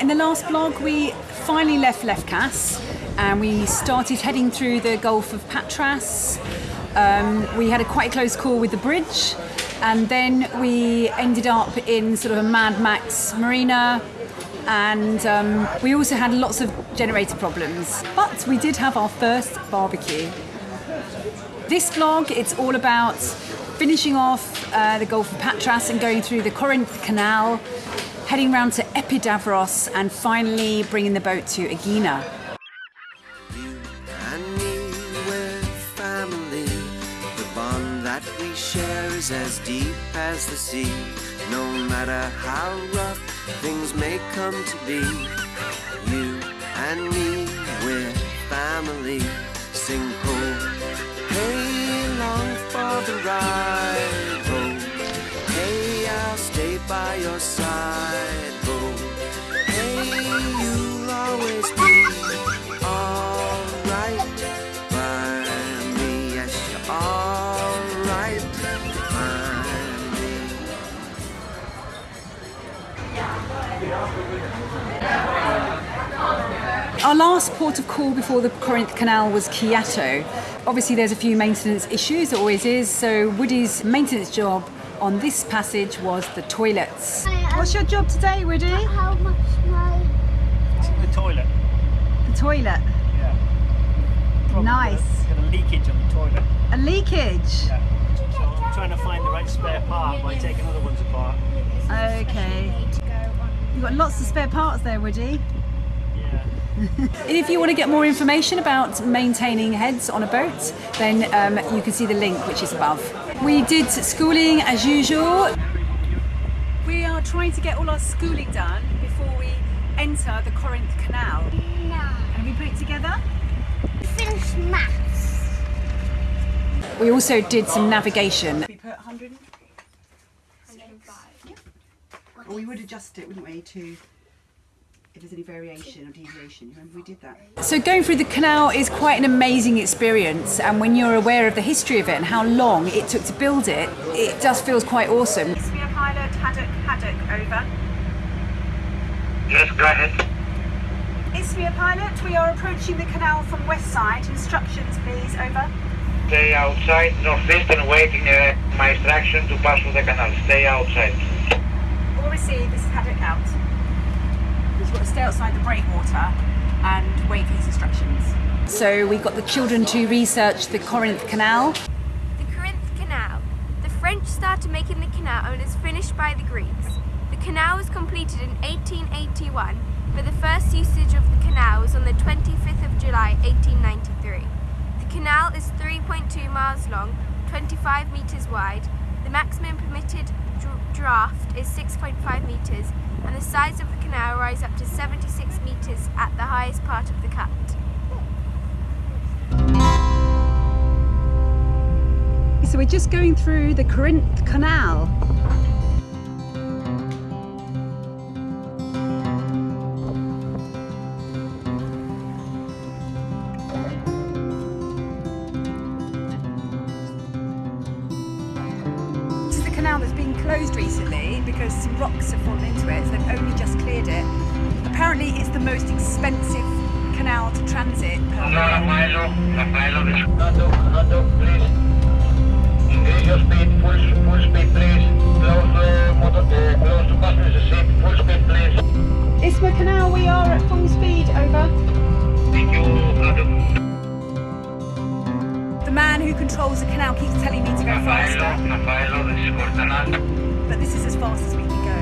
In the last vlog, we finally left Lefkas and we started heading through the Gulf of Patras. Um, we had a quite close call with the bridge, and then we ended up in sort of a Mad Max marina. And um, we also had lots of generator problems, but we did have our first barbecue. This vlog, it's all about finishing off uh, the Gulf of Patras and going through the Corinth Canal, heading round to Epidavros, and finally bringing the boat to Aegina. You and me, we're family. The bond that we share is as deep as the sea. No matter how rough things may come to be, you and me, we're family. Sing last port of call before the Corinth Canal was Kiato. Obviously, there's a few maintenance issues, there always is. So, Woody's maintenance job on this passage was the toilets. What's your job today, Woody? How much my The toilet. The toilet. Yeah. Probably Nice. Got a, got a leakage on the toilet. A leakage. Yeah. So I'm trying to find the right spare part by taking other ones apart. Okay. You've got lots of spare parts there, Woody. Yeah. And if you want to get more information about maintaining heads on a boat, then um, you can see the link which is above. We did schooling as usual. We are trying to get all our schooling done before we enter the Corinth Canal. no. And we put it together. Finish maths. We also did some navigation. We put 100. Or we would adjust it, wouldn't we, to if there's any variation or deviation. Remember we did that. So going through the canal is quite an amazing experience, and when you're aware of the history of it and how long it took to build it, it just feels quite awesome. Ismir pilot Haddock Haddock over. Yes, go ahead. Ismir pilot, we are approaching the canal from west side. Instructions, please. Over. Stay outside, northeast, and waiting uh, my instruction to pass through the canal. Stay outside. All received. This is Haddock out. He's got to stay outside the breakwater and wait for his instructions. So we got the children to research the Corinth Canal. The Corinth Canal. The French started making the canal and was finished by the Greeks. The canal was completed in 1881, but the first usage of the canal was on the 25th of July 1893. The canal is 3.2 miles long, 25 metres wide. The maximum permitted dr- draft is 6.5 metres, and the sides of the canal rise up to 76 metres at the highest part of the cut. So we're just going through the Corinth Canal. Recently because some rocks have fallen into it, so they've only just cleared it. Apparently, it's the most expensive canal to transit per No, Rafaelo, Rafaelo, this Haddock, Haddock, please. Increase your speed, full, full speed, please. Close the motor, uh, close the passenger seat, full speed, please. Isma Canal, we are at full speed, over. Thank you, Haddock. The man who controls the canal keeps telling me to go Rafaelo, faster, But this is as fast as we can go.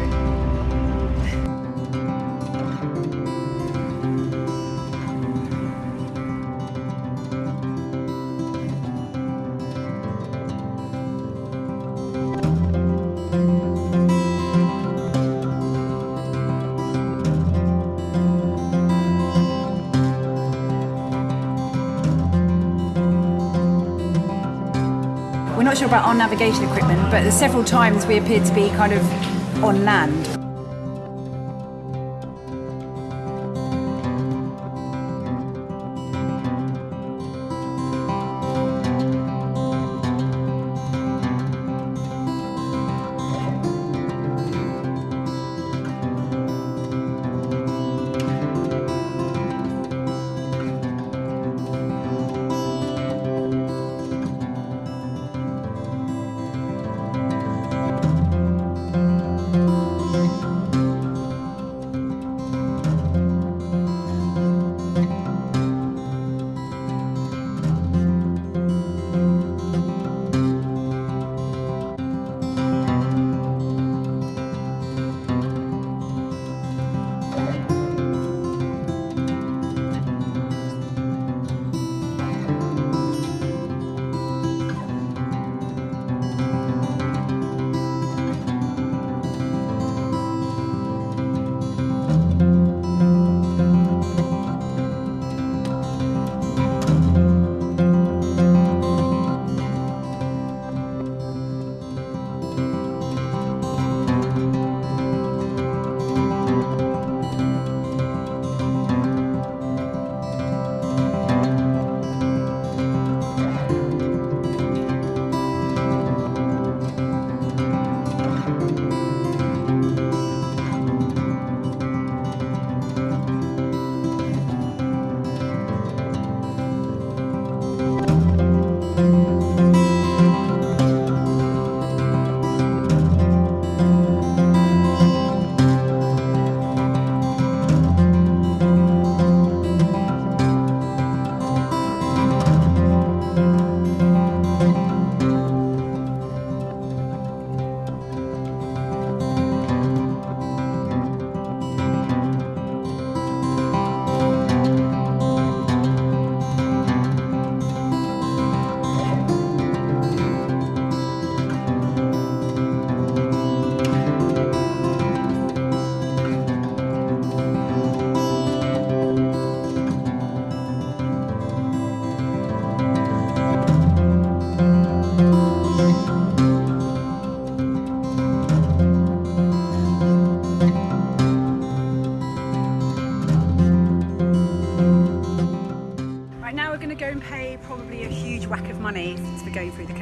About our navigation equipment, but several times we appeared to be kind of on land.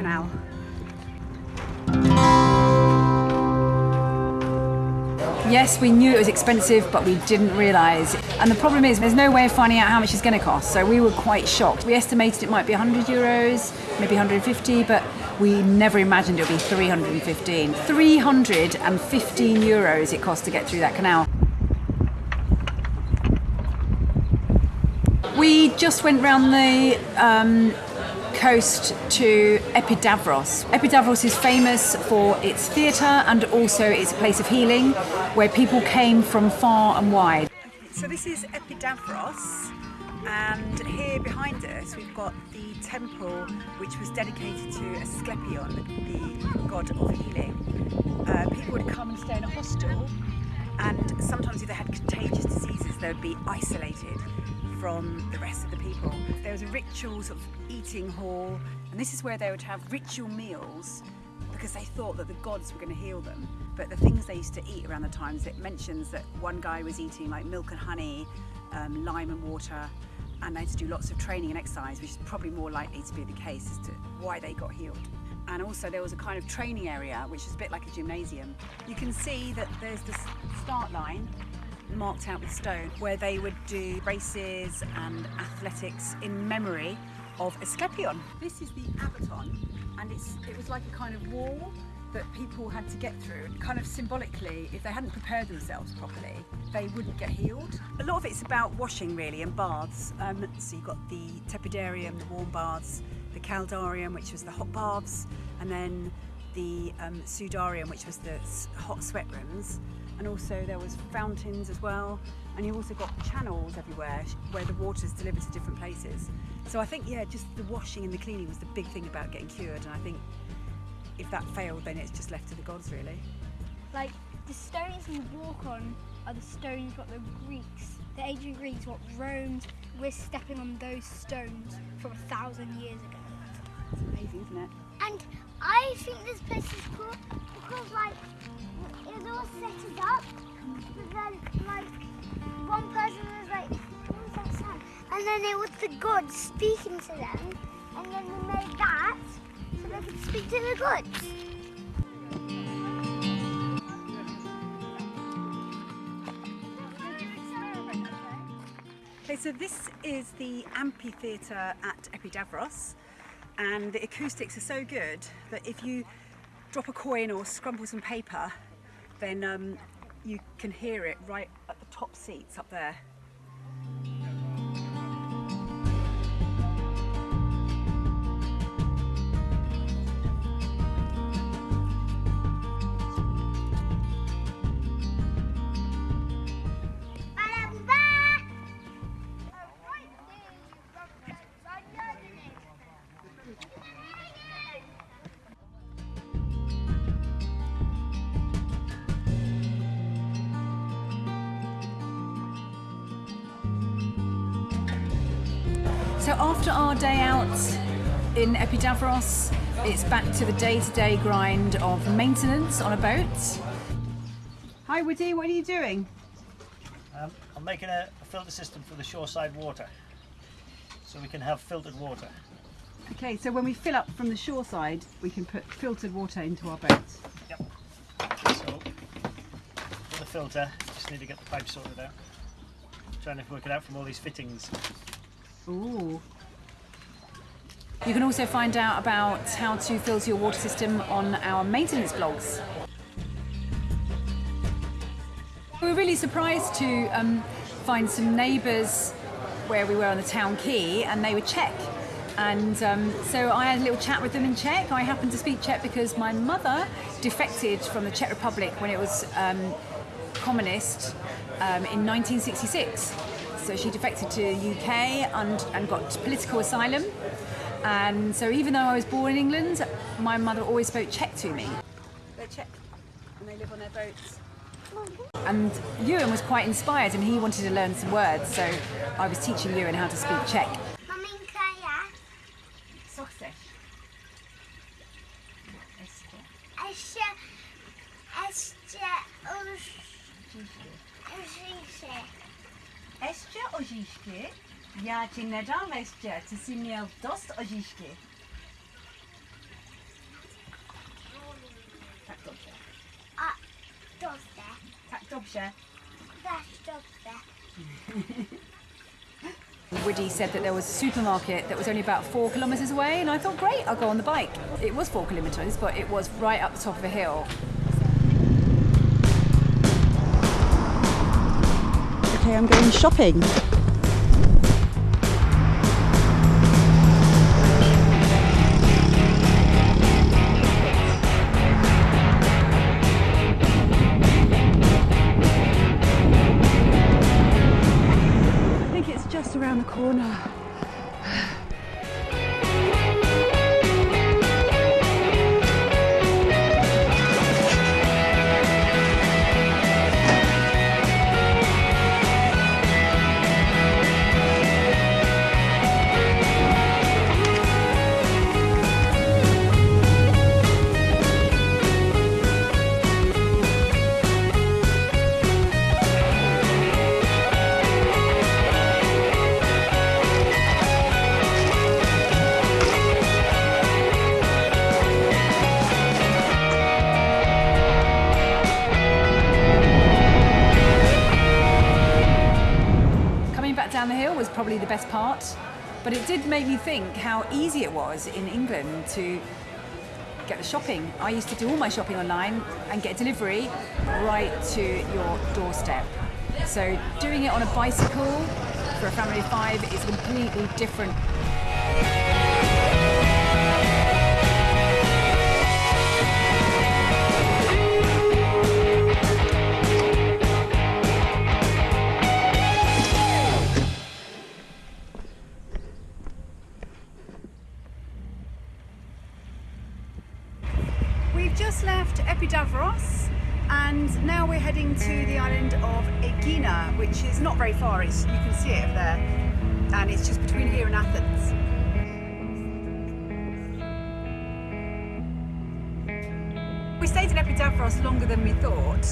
Canal. Yes, we knew it was expensive, but we didn't realise. And the problem is, there's no way of finding out how much it's going to cost. So we were quite shocked. We estimated it might be 100 euros, maybe 150, but we never imagined it would be 315. 315 euros it cost to get through that canal. We just went round the um, coast to Epidavros. Epidavros is famous for its theatre and also it's place of healing where people came from far and wide. So this is Epidavros and here behind us we've got the temple which was dedicated to Asclepion, the god of healing. Uh, people would come and stay in a hostel and sometimes if they had contagious diseases they would be isolated from the rest of the people. There was a ritual sort of eating hall, and this is where they would have ritual meals because they thought that the gods were going to heal them. But the things they used to eat around the times, it mentions that one guy was eating like milk and honey, um, lime and water, and they had to do lots of training and exercise, which is probably more likely to be the case as to why they got healed. And also there was a kind of training area, which is a bit like a gymnasium. You can see that there's this start line marked out with stone where they would do races and athletics in memory of Asclepion. This is the Abaton and it's, it was like a kind of wall that people had to get through and kind of symbolically if they hadn't prepared themselves properly they wouldn't get healed. A lot of it's about washing really and baths um, so you've got the tepidarium, the warm baths, the caldarium which was the hot baths and then the um, sudarium which was the hot sweat rooms and also there was fountains as well. And you also got channels everywhere where the water is delivered to different places. So I think yeah just the washing and the cleaning was the big thing about getting cured. And I think if that failed then it's just left to the gods really. Like the stones we walk on are the stones what the Greeks, the ancient Greeks, what Romans, we're stepping on those stones from a thousand years ago. It's amazing isn't it And I think this place is cool because like it was all set up, but then like one person was like, what was that sound? And then it was the gods speaking to them, and then we made that so they could speak to the gods. Okay, so this is the amphitheatre at Epidavros, and the acoustics are so good that if you drop a coin or scrumple some paper, then um, you can hear it right at the top seats up there. After our day out in Epidavros, it's back to the day-to-day grind of maintenance on a boat. Hi Woody, what are you doing? Um, I'm making a, a filter system for the shoreside water, so we can have filtered water. Okay, so when we fill up from the shoreside, we can put filtered water into our boat. Yep. So for the filter, just need to get the pipe sorted out. Trying to work it out from all these fittings. Ooh. You can also find out about how to filter your water system on our maintenance blogs. We were really surprised to um, find some neighbours where we were on the town quay and they were Czech. And um, so I had a little chat with them in Czech. I happened to speak Czech because my mother defected from the Czech Republic when it was um, communist um, in 1966. So she defected to the UK and, and got political asylum. And so even though I was born in England, my mother always spoke Czech to me. They're Czech and they live on their boats. And Ewan was quite inspired and he wanted to learn some words. So I was teaching Ewan how to speak Czech. Macie nežalvešťa, co si měl dost ožišky. Tak dobře. A dobře. Tak dobře. Tak dobře. Woody said that there was a supermarket that was only about four kilometres away, and I thought, great, I'll go on the bike. It was four kilometres, but it was right up the top of a hill. Okay, I'm going shopping. Probably the best part, but it did make me think how easy it was in England to get the shopping. I used to do all my shopping online and get delivery right to your doorstep. So doing it on a bicycle for a family of five is completely different. We've just left Epidavros and now we're heading to the island of Aegina, which is not very far. It's, you can see it over there, and it's just between here and Athens. We stayed in Epidavros longer than we thought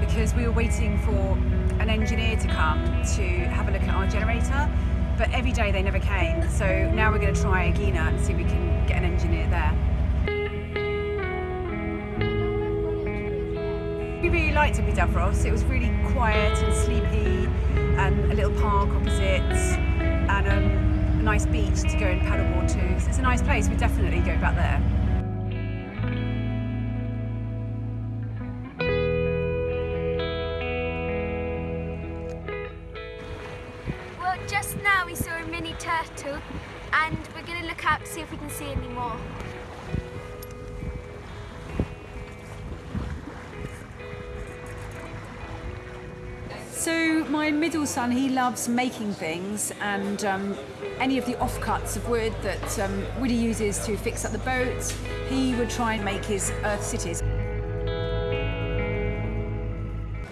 because we were waiting for an engineer to come to have a look at our generator. But every day they never came, so now we're going to try Aegina and see if we can get an engineer there. Liked Epidavros. It was really quiet and sleepy, and a little park opposite, and um, a nice beach to go and paddleboard to. So it's a nice place. We definitely go back there. Well, just now we saw a mini turtle and we're going to look out to see if we can see any more. My middle son, he loves making things, and um, any of the offcuts of wood that um, Woody uses to fix up the boat, he would try and make his Earth cities.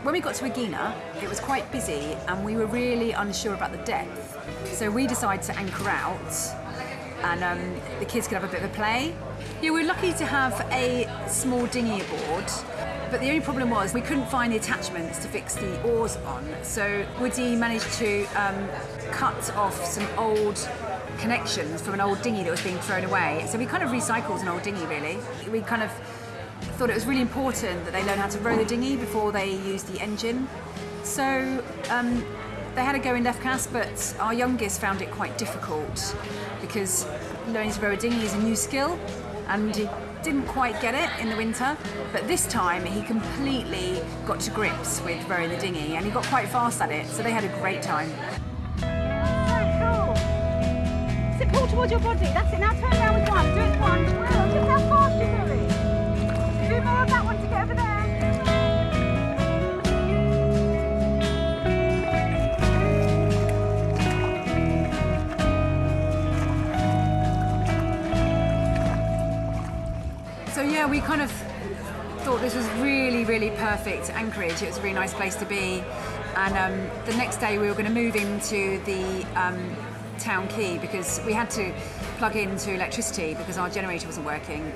When we got to Aegina, it was quite busy, and we were really unsure about the depth. So we decided to anchor out, and um, the kids could have a bit of a play. Yeah, we were lucky to have a small dinghy aboard, but the only problem was we couldn't find the attachments to fix the oars on. So Woody managed to um, cut off some old connections from an old dinghy that was being thrown away. So we kind of recycled an old dinghy, really. We kind of thought it was really important that they learn how to row the dinghy before they use the engine. So um, they had a go in Lefkas, but our youngest found it quite difficult because learning to row a dinghy is a new skill, and didn't quite get it in the winter. But this time he completely got to grips with rowing the dinghy, and he got quite fast at it. So they had a great time. Sit pull towards your body. That's it. Now turn around with one. Do it one. Wow, just how fast you're going. Do more of that one to get over there. Yeah, we kind of thought this was really, really perfect anchorage. It was a really nice place to be. And um, the next day we were going to move into the um, town quay because we had to plug into electricity because our generator wasn't working.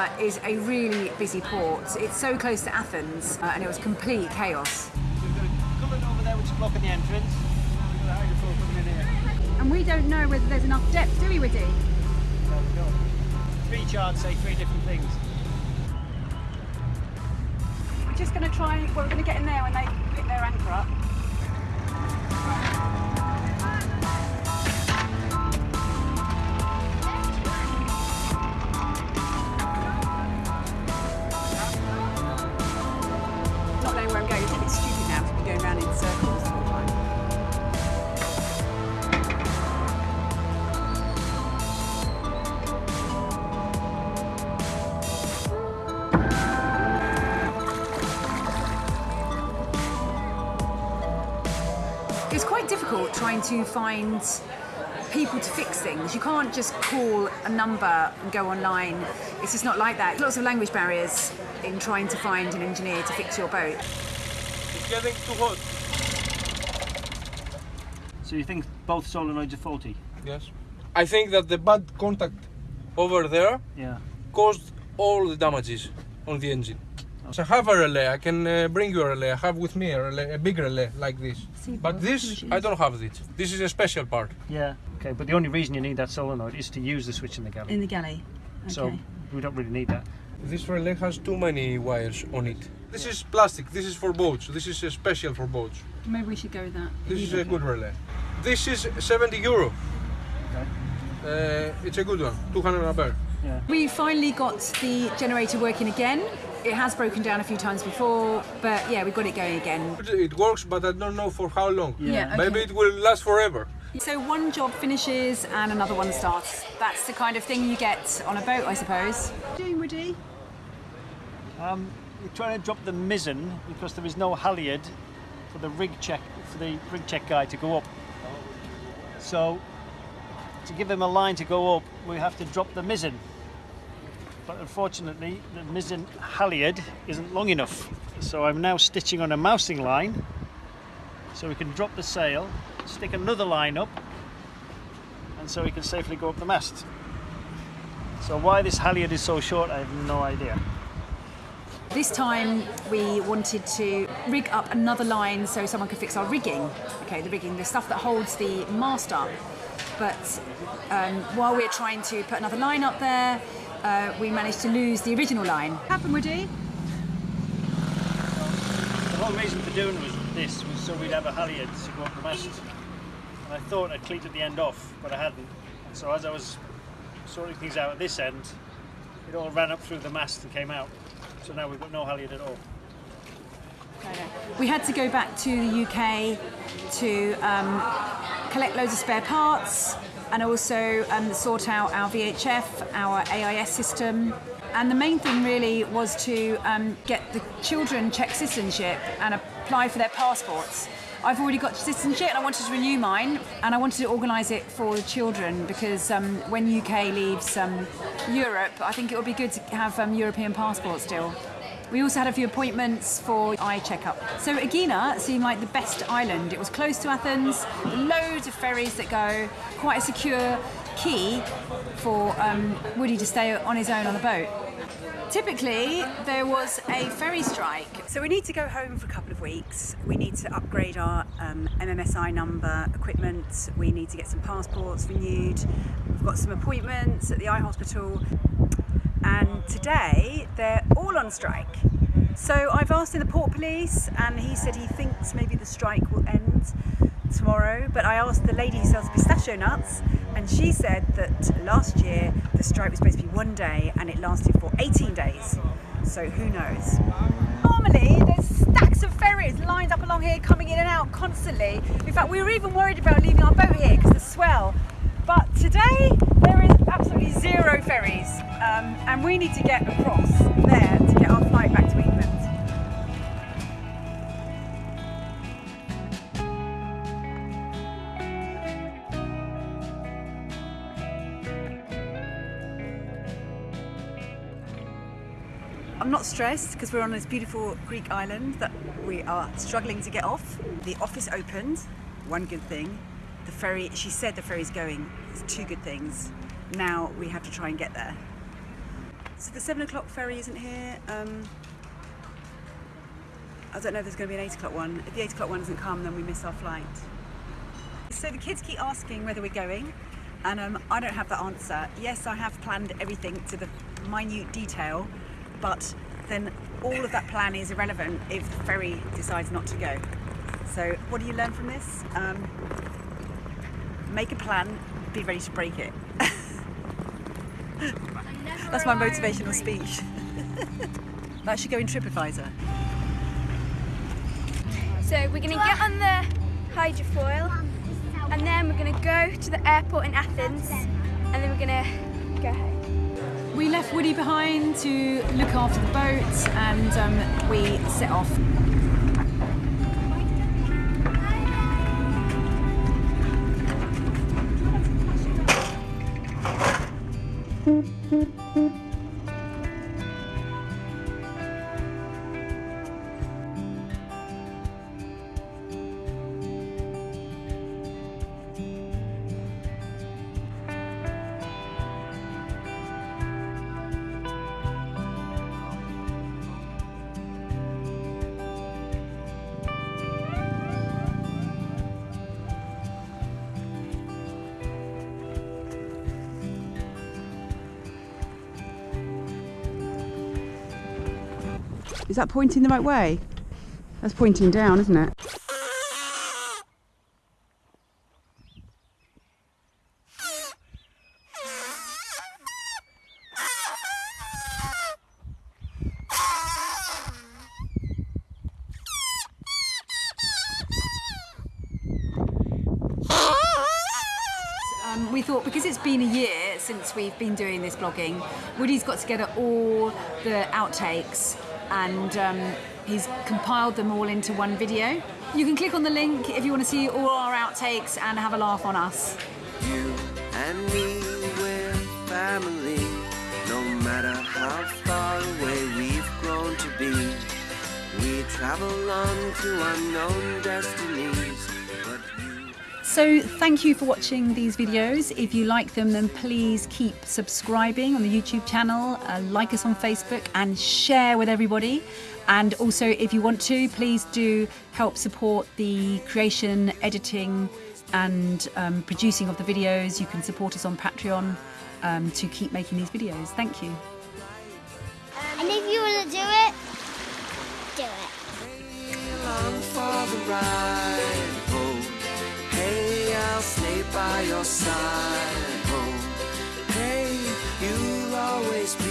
Aegina Aegina is a really busy port. It's so close to Athens, uh, and it was complete chaos. We've got a culvert over there which is blocking the entrance. We've got a hydrofoil coming in here. And we don't know whether there's enough depth, do we, Woody? There we go. Three charts say three different things. We're just going to try, well, we're going to get in there when they pick their anchor up. To find people to fix things. You can't just call a number and go online. It's just not like that. Lots of language barriers in trying to find an engineer to fix your boat. It's getting too hot. So you think both solenoids are faulty? Yes. I think that the bad contact over there Yeah. caused all the damages on the engine. So I have a relay. I can uh, bring you a relay. I have with me a, relay, a big relay like this. But this, I don't have this. This is a special part. Yeah. Okay, but the only reason you need that solenoid is to use the switch in the galley. In the galley. Okay. So we don't really need that. This relay has too many wires on it. This is plastic. This is for boats. This is uh, special for boats. Maybe we should go with that. This is a good relay. This is 70 euro. Okay. Uh, it's a good one. 200 ampere. We finally got the generator working again. It has broken down a few times before, but yeah, we got it going again. It works, but I don't know for how long. Yeah, okay. Maybe it will last forever. So one job finishes and another one starts. That's the kind of thing you get on a boat, I suppose. Doing, Woody? Um, we're trying to drop the mizzen because there is no halyard for the rig check for the rig check guy to go up. So to give him a line to go up, we have to drop the mizzen. But unfortunately, the mizzen halyard isn't long enough. So I'm now stitching on a mousing line so we can drop the sail, stick another line up, and so we can safely go up the mast. So why this halyard is so short, I have no idea. This time we wanted to rig up another line so someone could fix our rigging. Okay, the rigging, the stuff that holds the mast up. But um, while we're trying to put another line up there, uh, we managed to lose the original line. What happened, Woody? The whole reason for doing was this was so we'd have a halyard to go up the mast. And I thought I'd cleated the end off, but I hadn't. And so as I was sorting things out at this end, it all ran up through the mast and came out. So now we've got no halyard at all. We had to go back to the UK to um, collect loads of spare parts and also um, sort out our VHF, our AIS system. And the main thing really was to um, get the children Czech citizenship and apply for their passports. I've already got citizenship and I wanted to renew mine and I wanted to organise it for the children because um, when UK leaves um, Europe, I think it would be good to have um, European passports still. We also had a few appointments for eye checkup. So Aegina seemed like the best island. It was close to Athens, loads of ferries that go, quite a secure quay for um, Woody to stay on his own on the boat. Typically, there was a ferry strike. So we need to go home for a couple of weeks. We need to upgrade our um, MMSI number equipment. We need to get some passports renewed. We've got some appointments at the eye hospital. And today, they're all on strike. So I've asked in the port police, and he said he thinks maybe the strike will end tomorrow. But I asked the lady who sells pistachio nuts, and she said that last year the strike was supposed to be one day and it lasted for 18 days. So who knows? Normally, there's stacks of ferries lined up along here coming in and out constantly. In fact, we were even worried about leaving our boat here because of the swell. But today, there is absolutely zero ferries, um, and we need to get across there to get our flight back to England. I'm not stressed because we're on this beautiful Greek island that we are struggling to get off. The office opened, one good thing. The ferry, she said the ferry's going. It's two good things. Now we have to try and get there. So the seven o'clock ferry isn't here. Um, I don't know if there's going to be an eight o'clock one. If the eight o'clock one doesn't come, then we miss our flight. So the kids keep asking whether we're going, and um, I don't have the answer. Yes, I have planned everything to the minute detail, but then all of that plan is irrelevant if the ferry decides not to go. So what do you learn from this? Um, make a plan, be ready to break it. That's my motivational speech. that should go in TripAdvisor. So we're going to get on the hydrofoil and then we're going to go to the airport in Athens and then we're going to go home. We left Woody behind to look after the boat and um, we set off. Mm-hmm. Is that pointing the right way? That's pointing down, isn't it? Um, we thought because it's been a year since we've been doing this blogging, Woody's got together all the outtakes and um, he's compiled them all into one video. You can click on the link if you want to see all our outtakes and have a laugh on us. You and me, we're family. No matter how far away we've grown to be, we travel on to unknown destinies. But you So thank you for watching these videos. If you like them, then please keep subscribing on the YouTube channel, uh, like us on Facebook and share with everybody. And also if you want to, please do help support the creation, editing and um, producing of the videos. You can support us on Patreon um, to keep making these videos. Thank you. And if you want to do it, do it. I'll stay by your side. Oh, hey, you'll always be.